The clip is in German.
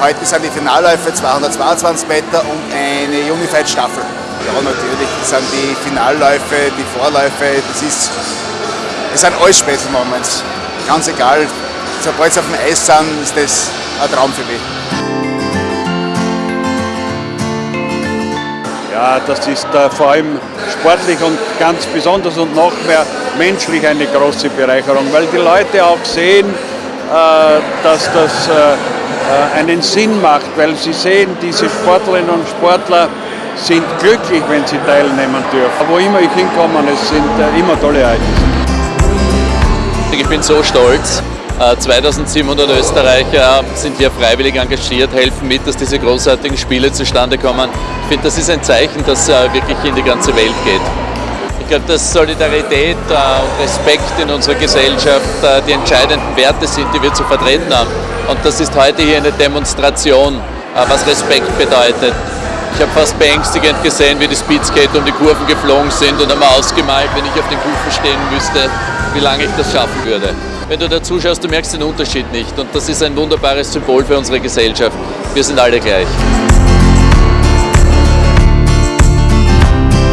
Heute sind die Finalläufe 222 Meter und eine Unified Staffel. Ja, natürlich sind die Finalläufe, die Vorläufe, das ist, das sind alles Special Moments. Ganz egal, sobald sie auf dem Eis sind, ist das ein Traum für mich. Ja, das ist äh, vor allem sportlich und ganz besonders und noch mehr menschlich eine große Bereicherung, weil die Leute auch sehen, äh, dass das äh, einen Sinn macht, weil sie sehen, diese Sportlerinnen und Sportler sind glücklich, wenn sie teilnehmen dürfen. Wo immer ich hinkomme, es sind äh, immer tolle Ereignisse. Ich bin so stolz. 2700 äh, Österreicher sind hier freiwillig engagiert, helfen mit, dass diese großartigen Spiele zustande kommen. Ich finde, das ist ein Zeichen, das wirklich in die ganze Welt geht. Ich glaube, dass Solidarität und Respekt in unserer Gesellschaft die entscheidenden Werte sind, die wir zu vertreten haben. Und das ist heute hier eine Demonstration, äh, was Respekt bedeutet. Ich habe fast beängstigend gesehen, wie die Speedskater um die Kurven geflogen sind und einmal ausgemalt, wenn ich auf den Kufen stehen müsste, wie lange ich das schaffen würde. Wenn du da zuschaust, du merkst den Unterschied nicht und das ist ein wunderbares Symbol für unsere Gesellschaft. Wir sind alle gleich.